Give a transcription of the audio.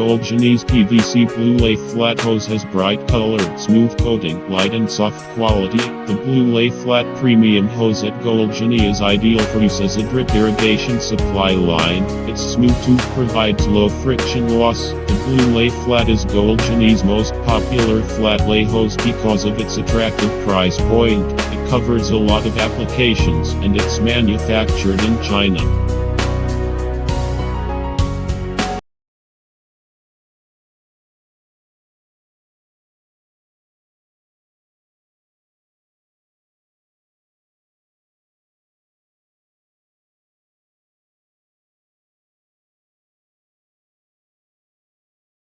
Gold Goldshine's PVC Blue Lay Flat Hose has bright color, smooth coating, light and soft quality. The Blue Lay Flat Premium Hose at Gold Genie is ideal for use as a drip irrigation supply line. Its smooth tube provides low friction loss. The Blue Lay Flat is Gold Genie's most popular flat lay hose because of its attractive price point. It covers a lot of applications and it's manufactured in China.